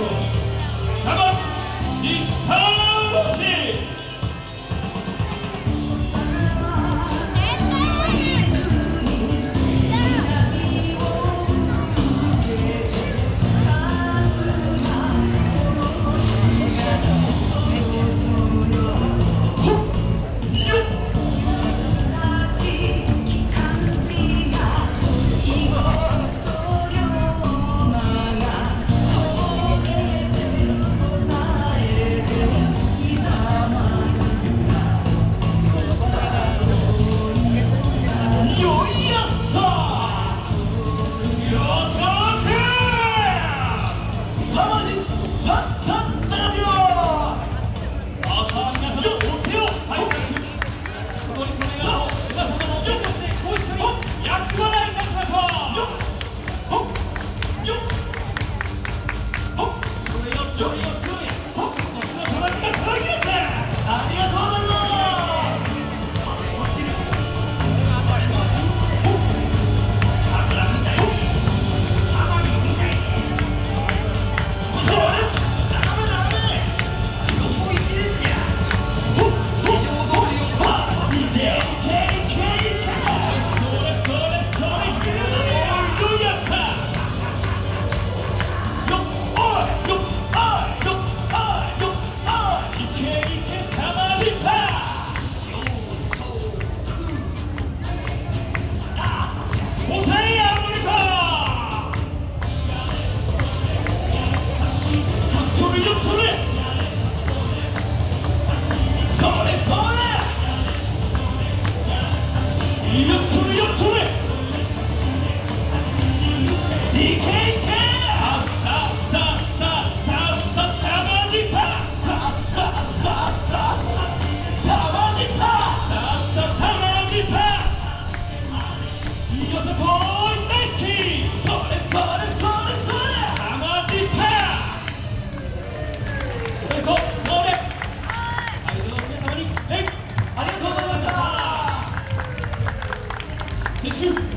撤収